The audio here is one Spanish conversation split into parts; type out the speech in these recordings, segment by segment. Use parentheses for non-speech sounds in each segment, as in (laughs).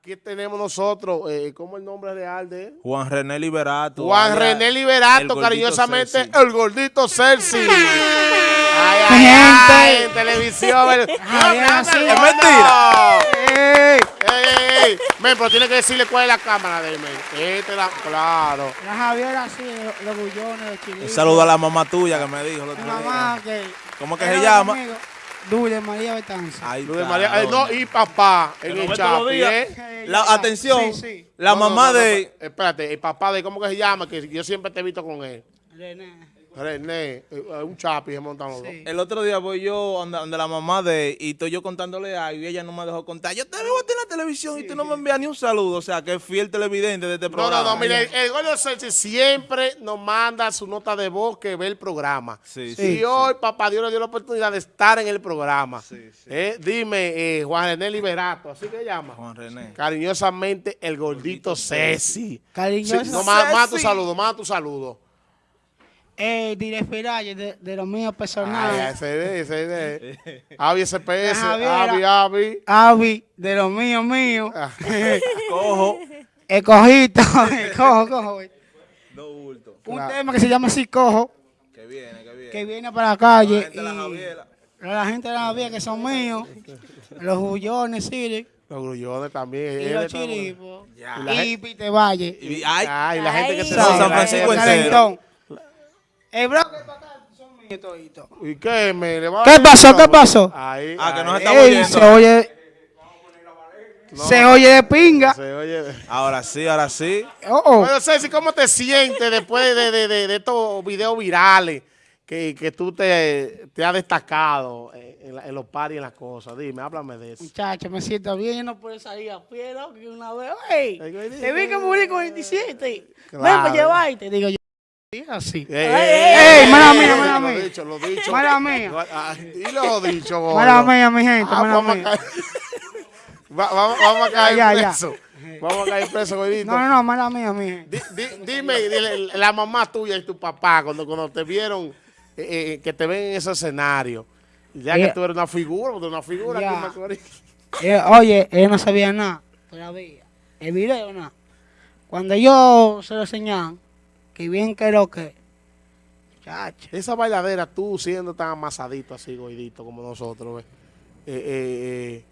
Aquí tenemos nosotros, eh, ¿cómo es el nombre real de él? Juan René Liberato. Juan René el Liberato, gordito cariñosamente, Celsi. el gordito Celsi. Ay, ay, Gente. ay, en televisión. el- (laughs) Ay, No, así es mentira. ¡Ey! Ey, ey, ey. Men, pero tiene que decirle cuál es la cámara de él, men. Esta es la, claro. La Javiera así, los- bullones, los chilitos. Un saludo a la mamá tuya que me dijo el otro Mi día. mamá que... ¿Cómo que se llama? conmigo. Dulce María Betanza. María, eh, no, y papá en el Chapi, atención, Sí, sí. la no, mamá no, no, de... espérate, el papá de, ¿cómo que se llama? Que yo siempre te he visto con él. René. René, eh, un chapi se montan los dos. El otro día voy yo donde, donde la mamá de... Y estoy yo contándole algo y ella no me dejó contar. Yo te veo a ti en la televisión y tú no me envías ni un saludo. O sea, que es fiel televidente de este No, programa. no, no, mire, el, el Gordo Celsi siempre nos manda su nota de voz que ve el programa. Sí, Y sí. hoy, papá Dios le dio la oportunidad de estar en el programa. Sí, sí. Eh, dime, eh, Juan René Liberato, ¿así que llama? Juan René. Cariñosamente, el gordito Ceci. Cariñoso. Sí, no, más, más tu Ceci. saludo, más tu saludo. Eh, Direspiralle, de, de los míos Ay, personales. ese de, ese de. (laughs) Avi SPS, La. Avi, Avi. Avi, de los míos, míos. Ah. (laughs) Cojo. El cojito. el cojo, cojo. Dos bultos. Un Claro. tema que se llama así, cojo, Que viene, que viene. que viene para la La calle. gente de la y Javiera. la gente de la Javiera que son míos. Los bullones, sí. Los grullones también. Y Él los chiripos. Y la Y Pite Valle. Y, ay, Ay, la gente que se San la Francisco entero. Calentón. El bloque para acá son míos toditos. ¿Y qué? Me le va a- ¿Qué pasó? ¿Qué pasó? Ahí, Ah, que no se está Ey, oyendo. se oye. Se oye de pinga. Se oye. ahora sí, ahora sí. Oh, oh. Bueno, Ceci, ¿cómo te sientes después de, de, de, de estos videos virales que, que tú te, te has destacado en, la- en los paris y en las cosas? Dime, háblame de eso. Muchacho, me siento bien, yo no puedo salir a pie, ¿no? Que una vez, te vi que morí con 27. Ven Claro. para llevarte. Digo yo, así. Ey, ey, mala mía, mala Lo mía. dicho, lo dicho. Mala mía. Ah, Y lo dicho, gordo. Mala mía, mi gente, Ah, mala vamos, a caer, (laughs) Va- vamos, vamos a caer Ya, ya. preso. Vamos a caer preso, gordito. No, no, no, mala mía, mi gente. Di- di- dime, dile, la mamá tuya y tu papá, cuando, cuando te vieron, eh, eh, que te ven en ese escenario, ya que Eh, tú eres una figura, porque una figura ya. Macorís. Eh, oye, ella no sabía nada todavía. El video, nada. Cuando yo se lo enseñaban, que bien que lo que. Muchacho. Esa bailadera, tú siendo tan amasadito así, gordito como nosotros. Eh, eh,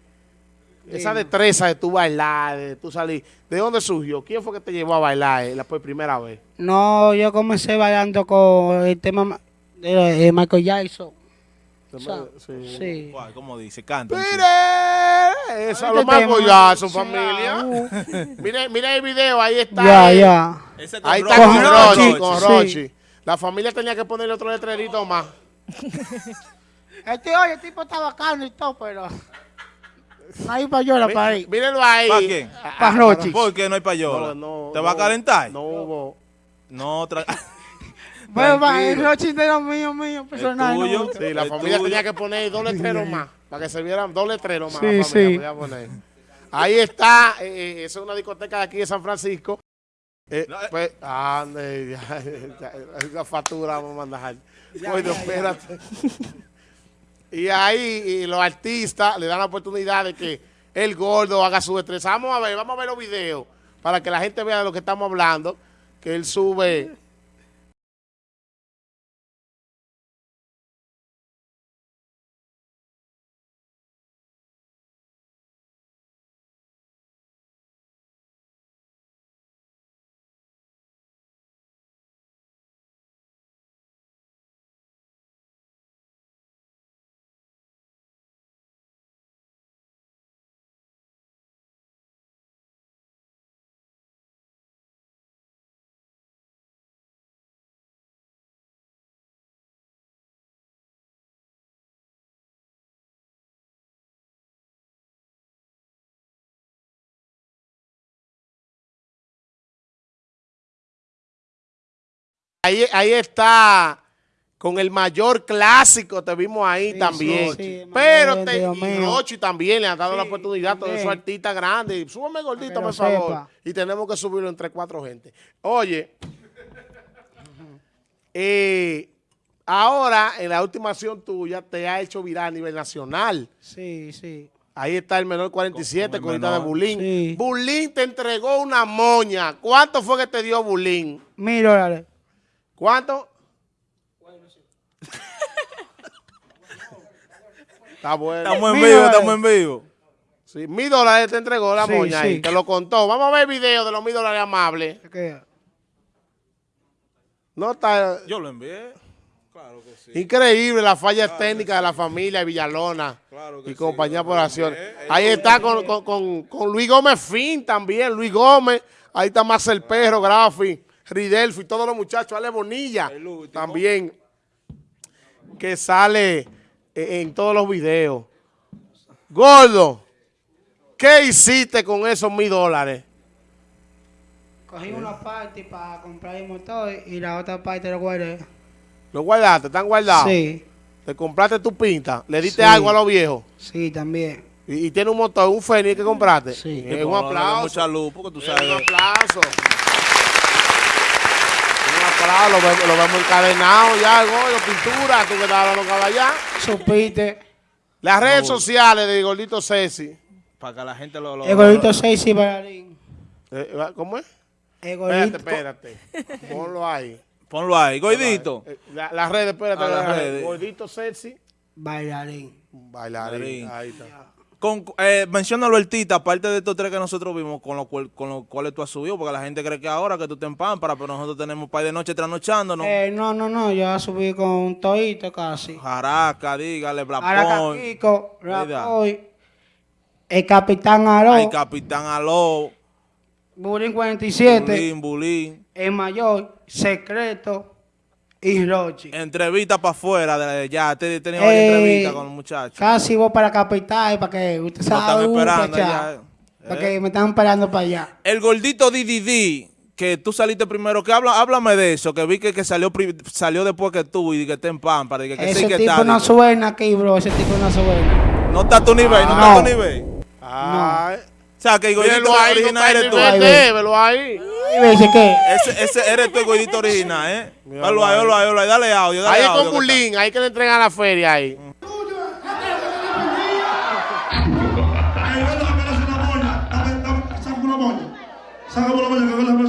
eh, esa destreza de tú bailar, de tú salir, ¿de dónde surgió? ¿Quién fue que te llevó a bailar eh, la por primera vez? No, yo comencé bailando con el tema de Michael Jackson. ¿Cómo dice? Canta. un Mire, eso Este lo más sí, familia. (laughs) Mire, mire el video, ahí está. Ya, eh, ya. Ahí está con Con Rochi, Rochi, con sí. Rochi. La familia tenía que ponerle otro letrerito más. (laughs) Este, oye, el tipo está bacano y todo, pero. No hay para llorar para ahí. Mírenlo ahí. ¿Pa' quién? Ah, Pa' ah, Rochi. ¿Por qué no hay payola? No, no, ¿Te va a calentar? No hubo. No, tra- (laughs) Bueno, los míos, míos, personal. no tuyo. me gusta. Sí, la El familia tuyo. tenía que poner dos letreros más. Para que se vieran dos letreros más. Sí, la familia sí. poner. Ahí está. eh, eh, esa es una discoteca de aquí de San Francisco. Eh, No, eh. pues, ande, (laughs) ya, ya, la factura vamos a mandar. Bueno, espérate. Y ahí y los artistas le dan la oportunidad de que el gordo haga su destreza. Vamos a ver, vamos a ver los videos para que la gente vea de lo que estamos hablando. Que él sube. Ahí, ahí está con el mayor clásico, te vimos ahí Sí, también. sí, sí, Pero te, y. Rochi también le han dado la oportunidad a todos esos artistas grandes. Súbame gordito, por favor. sepa. Y tenemos que subirlo entre cuatro gente. Oye, eh, ahora en la última acción tuya te ha hecho viral a nivel nacional. Sí, sí. Ahí está el menor 47, Con de. Bulín. Sí. Bulín te entregó una moña. ¿Cuánto fue que te dio Bulín? Mil dólares. ¿Cuánto? Está (laughs) bueno. Estamos en vivo, estamos en vivo. Sí, mil dólares te entregó la Sí, moña ahí. Te lo contó. Vamos a ver el video de los mil dólares amables. ¿Qué? No está... Yo lo envié. Claro que sí. Increíble las fallas técnicas de la familia de Villalona Claro que y sí, compañía por acciones. Ahí está con, con- con- con Luis Gómez Fin también, Luis Gómez. Ahí está más el perro, Grafi, Ridelfi, todos los muchachos, Ale Bonilla también, que sale eh, en todos los videos. Gordo, ¿qué hiciste con esos mil dólares? Cogí una parte para comprar el motor y la otra parte lo guardé. ¿Los guardaste? ¿Están guardados? Sí, ¿Te compraste tu pinta? ¿Le diste Sí. algo a los viejos? sí, también. Y, y tiene un motor, un Fénix que compraste. Sí. Eh, un aplauso. Mucha luz, porque tú Eh, sabes. Un aplauso. Lo vemos, lo vemos encadenado ya, el gordo, pintura, tú que estabas hablando con allá. Supiste. Las redes sociales de Gordito Ceci. Para que la gente lo. lo- El gordito 6 y bailarín. Eh, ¿Cómo es? El Espérate, gordito. espérate. Ponlo ahí. Ponlo ahí, Goidito. Eh, la- Las redes, espérate. Ah, las las redes. Gordito Ceci. Bailarín. Bailarín. Bailarín. Ahí está. Con, eh, menciónalo el Tita, aparte de estos tres que nosotros vimos, con los cual- con los cuales tú has subido, porque la gente cree que ahora que tú te empámparas, pero nosotros tenemos par de noche trasnochándonos. Eh, no, no, no, yo subí con un toito casi. Jaraca, dígale. Kiko. Rapoy, el Capitán Aro, Ay, Capitán Aló, Burín 47, Bulín, Bulín. el Mayor, Secreto y Rochi. Entrevista para afuera, de, ya, te varias Eh, entrevistas con los muchachos. Casi voy para la capital para que usted están uh, esperando allá. Para eh. que me están esperando para allá. El gordito DDD, que tú saliste primero, que habla, háblame de eso, que vi que, que salió salió después que tú y que está en Pampa, que, que sí Ese que tipo está. no suena aquí, bro. Ese tipo no suena. No está a tu nivel, no, está a No. tu nivel. Ay. O sea, que el gordito original eres tú. velo ahí. Y me dice que Ese, ese eres tú el gordito original, ¿eh? Míralo Velo ahí, ahí. velo ahí, velo ahí, dale audio, dale Ahí audio. con. Bulín, ahí que le entregan la feria ahí. Eh,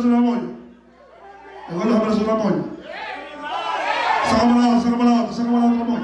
una moña. Que moña. Sácame la otra, sácame la otra, sácame la otra moña.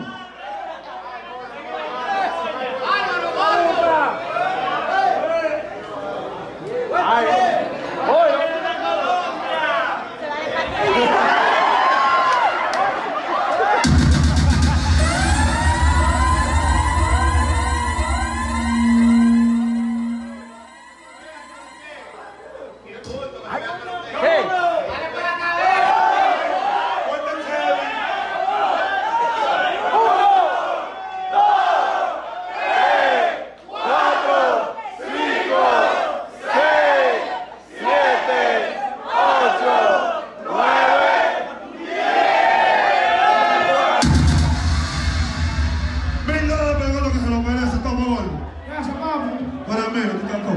Se lo merece, toma Gordo. Gracias, papi. Para mí, no te cantó.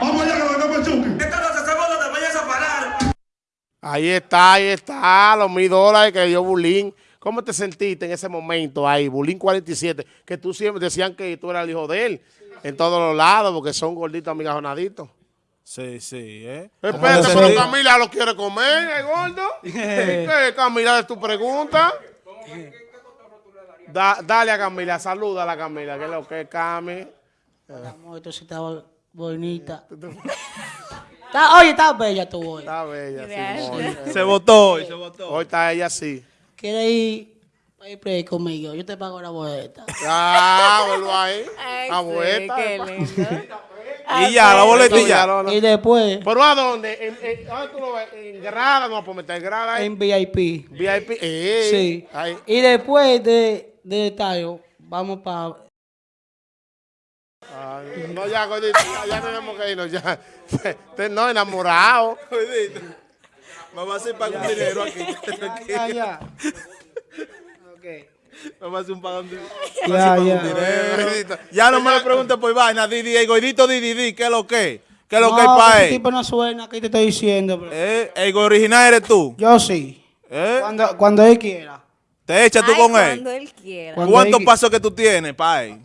Vamos allá, que lo vengamos chuque. Esta noche se Gordo te vayas a parar. Ahí está, ahí está, los mil dólares que dio Bulín. ¿Cómo te sentiste en ese momento ahí, Bulín 47? Que tú siempre decían que tú eras el hijo de él en todos los lados, porque son gorditos, amigajonaditos. Sí, sí, ¿eh? Espérate, te pero? Camila lo quiere comer, ¿eh, gordo? (laughs) ¿Qué, Camila, es tu pregunta? Da- dale a Camila, saluda a la Camila, que es lo que es Cami. Amor, esto sí estaba bonita. (laughs) Está- oye, está bella tu hoy. Está bella, Gracias. Simón. Eh, Se votó hoy, se votó. Hoy está ella así. ¿Quieres ir a ir play conmigo? Yo te pago la boleta. Ah, vuelvo ahí. Ay, A sí, vuelta. qué lindo. (laughs) Y ya, la boletilla. Y después, ¿Pero a dónde? ¿En, en, ¿dónde tú lo ves? ¿En grada? No, pues meter grada ahí. en VIP. VIP. Eh, Sí. Ahí. Y después de, de estadio, vamos para... No, ya, ya, ya tenemos que irnos, ya. (laughs) No, enamorado. Me va a hacer pagar un dinero aquí. Ya, ya. (laughs) Ok. Me va a hacer un pago dinero. Ya, ya. Ya no me lo preguntes por vaina, Didi, el gordito Didi, ¿qué es lo que? ¿Qué es lo que hay No, para él? tipo no suena, ¿qué te estoy diciendo? bro? ¿Eh? El original eres tú. Yo sí. ¿Eh? Cuando, cuando él quiera. ¿Te echas tú Ay, con él? Cuando él quiera. ¿Cuántos pasos que tú tienes, pa' él?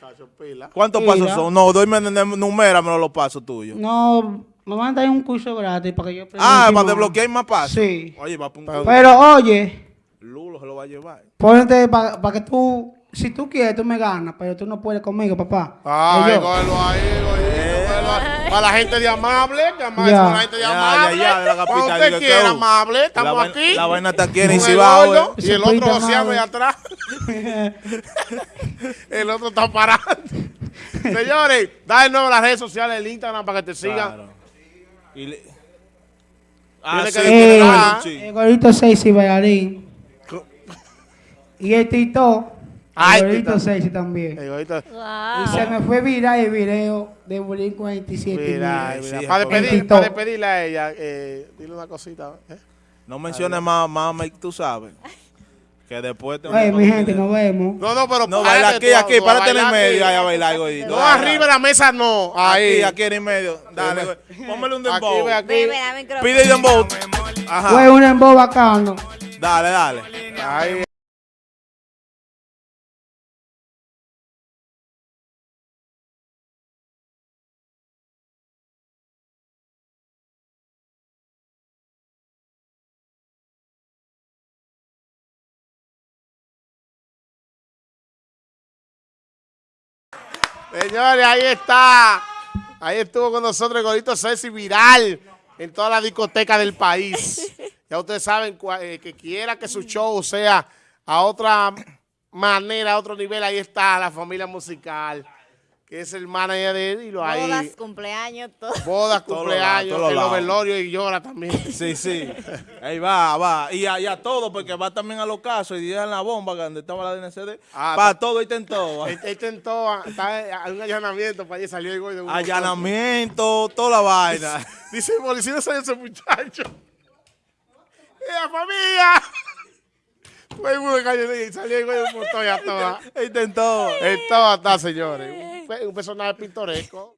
Hacho, pila. ¿Cuántos pasos son? No, doyme, numéramelo los pasos tuyos. No, me van a dar un curso gratis para que yo aprenda Ah, para más. desbloquear más pasos. Sí. Oye, va a Pero- Pero oye, Lulo se lo va a llevar. ponte para que tú, si tú quieres, tú me ganas, pero tú no puedes conmigo, papá. Ay, Y yo, cógelo ahí. Para la gente de amable, que amable, Ya. para la gente de Ya, ya, amable. ya, de la Cuando capital, usted quiera, amable, La estamos vaina- aquí. la vaina está aquí en gordo, eh. Y el otro madre. allá atrás. (laughs) el otro está parado. Señores, da de nuevo las redes sociales, el Instagram para que te sigan. Claro. Y le- Ah, sí, que Eh, sí. el gordito 6 y bailarín. Y el Tito, Ay, gordito Tito. 6 también. Y se me fue viral el video de Bulín 47. Mira, Sí, para, despedir, para despedirle a ella, eh, dile una cosita. ¿eh? No menciones más, más, tú sabes. Que después te Oye, mi gente, nos vemos. No, no, pero No, baila aquí, aquí, a párate en el medio, ahí a bailar, gordito. No, arriba de la mesa no. Ahí. Aquí, aquí en el medio. Dale. Póngale un dembow. aquí. Pide dembow. Ajá. Fue un embo bacano. Dale, dale. Ahí. Señores, ahí está. Ahí estuvo con nosotros el gordito Ceci viral en toda la discoteca del país. (laughs) Ya ustedes saben eh, que quiera que su show sea a otra manera, a otro nivel, ahí está la familia musical, que es el manager de él y lo ahí. Bodas, cumpleaños, todo. Bodas, cumpleaños, lados, todos el lados. overlorio y llora también. (laughs) Sí, sí. Ahí va, va. Y a, y a todo, porque va también a los casos y en la bomba donde estaba la DNCD. Ah, Para todo y todo. Él, a- está en un allanamiento para allí salió el güey de un Allanamiento, toda la vaina. (laughs) Dice policía, soy ese muchacho. (laughs) ¡La familia! Fue el mundo de calle y salió el güey de un montón y a toda. (laughs) Intentó. En toda está, señores. Un, un personaje pintoresco.